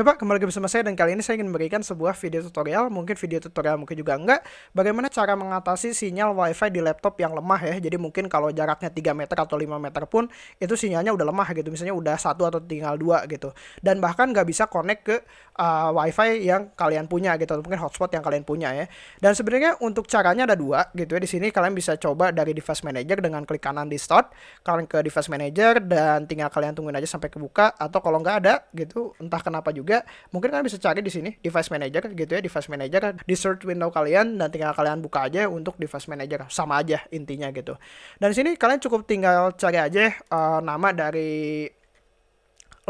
Oke Pak, kembali lagi bersama saya dan kali ini saya ingin memberikan sebuah video tutorial, mungkin video tutorial mungkin juga enggak, bagaimana cara mengatasi sinyal wifi di laptop yang lemah ya. Jadi mungkin kalau jaraknya 3 meter atau 5 meter pun itu sinyalnya udah lemah gitu, misalnya udah satu atau tinggal dua gitu. Dan bahkan nggak bisa connect ke uh, wifi yang kalian punya gitu, atau mungkin hotspot yang kalian punya ya. Dan sebenarnya untuk caranya ada dua gitu ya. Di sini kalian bisa coba dari device manager dengan klik kanan di start, kalian ke device manager dan tinggal kalian tungguin aja sampai kebuka atau kalau nggak ada gitu, entah kenapa juga juga mungkin kalian bisa cari di sini device manager gitu ya device manager di search window kalian dan tinggal kalian buka aja untuk device manager sama aja intinya gitu dan di sini kalian cukup tinggal cari aja uh, nama dari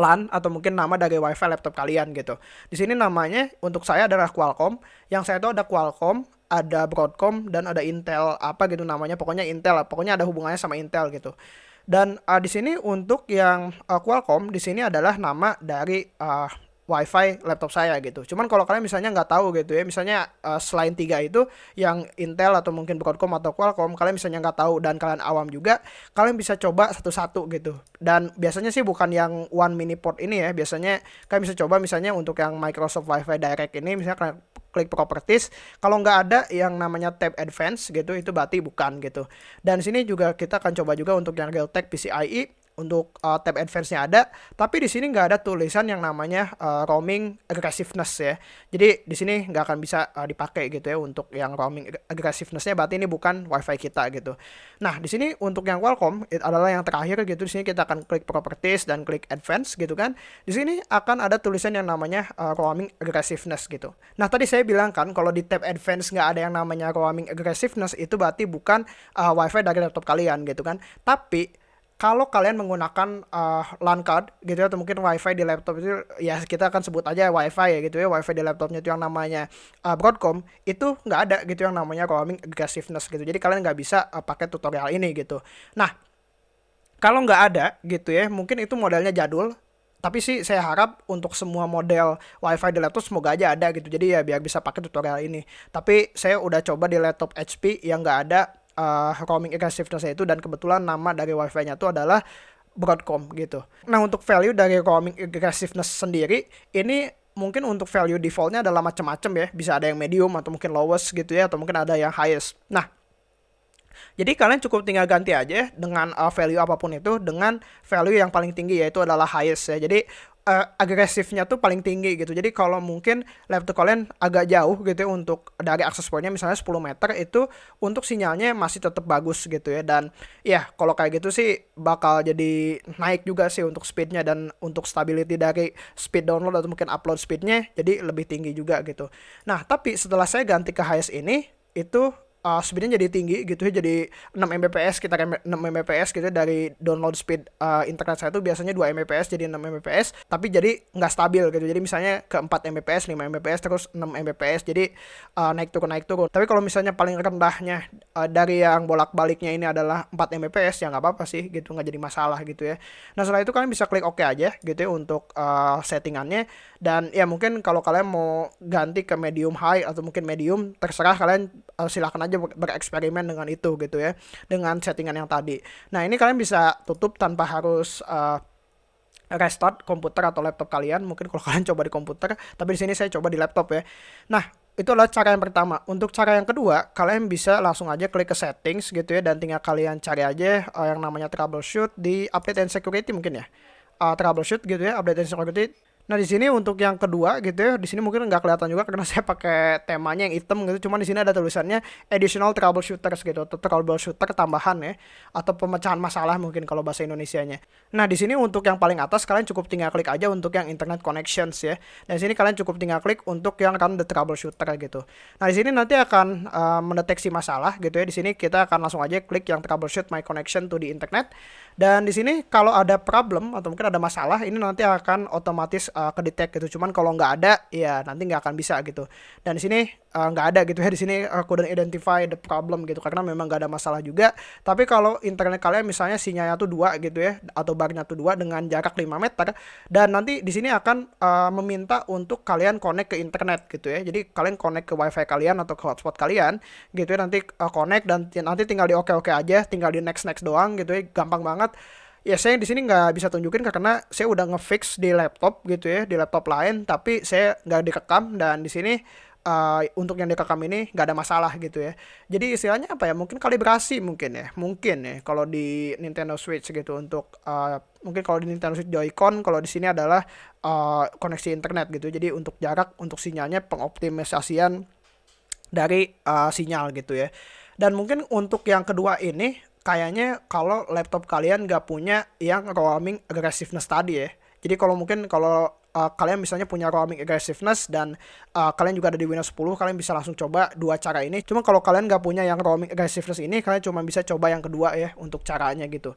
LAN atau mungkin nama dari WiFi laptop kalian gitu. Di sini namanya untuk saya adalah Qualcomm. Yang saya tahu ada Qualcomm, ada Broadcom dan ada Intel apa gitu namanya. Pokoknya Intel, pokoknya ada hubungannya sama Intel gitu. Dan uh, di sini untuk yang uh, Qualcomm di sini adalah nama dari uh, wifi laptop saya gitu. Cuman kalau kalian misalnya nggak tahu gitu ya, misalnya uh, selain tiga itu yang Intel atau mungkin Broadcom atau Qualcomm, kalian misalnya nggak tahu dan kalian awam juga, kalian bisa coba satu-satu gitu. Dan biasanya sih bukan yang one mini port ini ya, biasanya kalian bisa coba misalnya untuk yang Microsoft Wi-Fi Direct ini, misalnya kalian klik properties. Kalau nggak ada yang namanya tab advance gitu, itu berarti bukan gitu. Dan sini juga kita akan coba juga untuk yang Realtek PCIe untuk uh, tab advance-nya ada, tapi di sini nggak ada tulisan yang namanya uh, roaming aggressiveness ya. Jadi di sini nggak akan bisa uh, dipakai gitu ya untuk yang roaming aggressiveness-nya berarti ini bukan WiFi kita gitu. Nah, di sini untuk yang Qualcomm itu adalah yang terakhir gitu. Di sini kita akan klik properties dan klik advance gitu kan. Di sini akan ada tulisan yang namanya uh, roaming aggressiveness gitu. Nah, tadi saya bilang kan kalau di tab advance nggak ada yang namanya roaming aggressiveness itu berarti bukan uh, WiFi dari laptop kalian gitu kan. Tapi kalau kalian menggunakan uh, LAN card gitu ya atau mungkin WiFi di laptop itu ya kita akan sebut aja WiFi ya gitu ya WiFi di laptopnya itu yang namanya uh, Broadcom itu nggak ada gitu yang namanya roaming aggressiveness gitu. Jadi kalian nggak bisa uh, pakai tutorial ini gitu. Nah kalau nggak ada gitu ya mungkin itu modelnya jadul tapi sih saya harap untuk semua model WiFi di laptop semoga aja ada gitu. Jadi ya biar bisa pakai tutorial ini. Tapi saya udah coba di laptop HP yang nggak ada uh, roaming aggressiveness itu dan kebetulan nama dari wifi-nya itu adalah Broadcom gitu. Nah untuk value dari roaming aggressiveness sendiri ini mungkin untuk value defaultnya adalah macam-macam ya. Bisa ada yang medium atau mungkin lowest gitu ya atau mungkin ada yang highest. Nah jadi kalian cukup tinggal ganti aja dengan uh, value apa pun itu dengan value yang paling tinggi yaitu adalah highest ya. Jadi uh, agresifnya tuh paling tinggi gitu. Jadi kalau mungkin laptop kalian agak jauh gitu ya untuk dari akses pointnya misalnya 10 meter itu untuk sinyalnya masih tetap bagus gitu ya. Dan ya kalau kayak gitu sih bakal jadi naik juga sih untuk speednya dan untuk stability dari speed download atau mungkin upload speednya jadi lebih tinggi juga gitu. Nah tapi setelah saya ganti ke highest ini itu uh, speednya jadi tinggi gitu ya jadi 6 Mbps kita 6 Mbps gitu ya, dari download speed uh, internet saya itu biasanya 2 Mbps jadi 6 Mbps tapi jadi nggak stabil gitu. Jadi misalnya ke 4 Mbps 5 Mbps terus 6 Mbps jadi uh, naik turun naik turun. Tapi kalau misalnya paling rendahnya uh, dari yang bolak baliknya ini adalah 4 Mbps ya nggak apa-apa sih gitu nggak jadi masalah gitu ya. Nah setelah itu kalian bisa klik OK aja gitu ya untuk uh, settingannya. Dan ya mungkin kalau kalian mau ganti ke medium high atau mungkin medium terserah kalian uh, silahkan aja bereksperimen dengan itu gitu ya dengan settingan yang tadi. Nah ini kalian bisa tutup tanpa harus uh, restart komputer atau laptop kalian. Mungkin kalau kalian coba di komputer tapi di sini saya coba di laptop ya. Nah itu adalah cara yang pertama. Untuk cara yang kedua kalian bisa langsung aja klik ke settings gitu ya dan tinggal kalian cari aja uh, yang namanya troubleshoot di update and security mungkin ya. Uh, troubleshoot gitu ya update and security Nah di sini untuk yang kedua gitu ya, di sini mungkin nggak kelihatan juga karena saya pakai temanya yang hitam gitu. Cuman di sini ada tulisannya additional troubleshooters gitu, atau troubleshooter tambahan ya, atau pemecahan masalah mungkin kalau bahasa Indonesia-nya. Nah di sini untuk yang paling atas kalian cukup tinggal klik aja untuk yang internet connections ya. Dan di sini kalian cukup tinggal klik untuk yang run the troubleshooter gitu. Nah di sini nanti akan uh, mendeteksi masalah gitu ya. Di sini kita akan langsung aja klik yang troubleshoot my connection to the internet. Dan di sini kalau ada problem atau mungkin ada masalah, ini nanti akan otomatis uh, kedetek gitu. Cuman kalau nggak ada, ya nanti nggak akan bisa gitu. Dan di sini uh, nggak ada gitu ya di sini aku couldn't identify the problem gitu karena memang nggak ada masalah juga. Tapi kalau internet kalian misalnya sinyalnya tuh dua gitu ya atau barnya tuh dua dengan jarak 5 meter dan nanti di sini akan uh, meminta untuk kalian connect ke internet gitu ya. Jadi kalian connect ke wifi kalian atau ke hotspot kalian gitu ya nanti uh, connect dan nanti tinggal di oke oke aja, tinggal di next next doang gitu ya, gampang banget ya saya di sini nggak bisa tunjukin karena saya udah ngefix di laptop gitu ya di laptop lain tapi saya nggak direkam dan di sini uh, untuk yang direkam ini nggak ada masalah gitu ya. Jadi istilahnya apa ya mungkin kalibrasi mungkin ya mungkin ya kalau di Nintendo Switch gitu untuk uh, mungkin kalau di Nintendo Switch Joy-Con kalau di sini adalah uh, koneksi internet gitu. Jadi untuk jarak untuk sinyalnya pengoptimalisasian dari uh, sinyal gitu ya. Dan mungkin untuk yang kedua ini kayaknya kalau laptop kalian gak punya yang roaming aggressiveness tadi ya. Jadi kalau mungkin kalau uh, kalian misalnya punya roaming aggressiveness dan uh, kalian juga ada di Windows 10 kalian bisa langsung coba dua cara ini. Cuma kalau kalian nggak punya yang roaming aggressiveness ini kalian cuma bisa coba yang kedua ya untuk caranya gitu.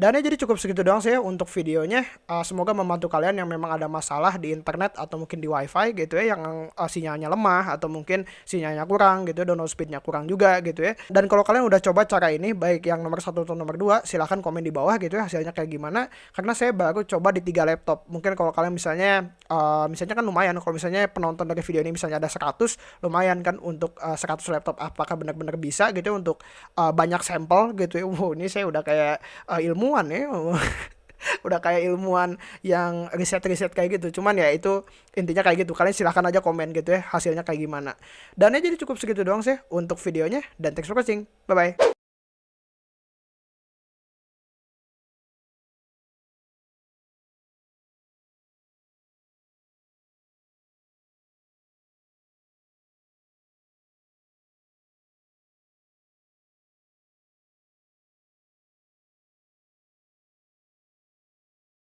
Dan ya jadi cukup segitu doang sih ya untuk videonya. Uh, semoga membantu kalian yang memang ada masalah di internet atau mungkin di wifi gitu ya yang uh, sinyalnya lemah atau mungkin sinyalnya kurang gitu ya download speednya kurang juga gitu ya. Dan kalau kalian udah coba cara ini baik yang nomor satu atau nomor dua silahkan komen di bawah gitu ya hasilnya kayak gimana. Karena saya baru coba di tiga laptop. Mungkin kalau kalian misalnya uh, misalnya kan lumayan kalau misalnya penonton dari video ini misalnya ada 100 lumayan kan untuk uh, 100 laptop apakah benar-benar bisa gitu untuk uh, banyak sampel gitu ya? Wow ini saya udah kayak uh, ilmuwan ya. Udah kayak ilmuwan yang riset-riset kayak gitu. Cuman ya itu intinya kayak gitu. Kalian silahkan aja komen gitu ya hasilnya kayak gimana. Dan ya jadi cukup segitu doang sih untuk videonya. Dan thanks for watching. Bye bye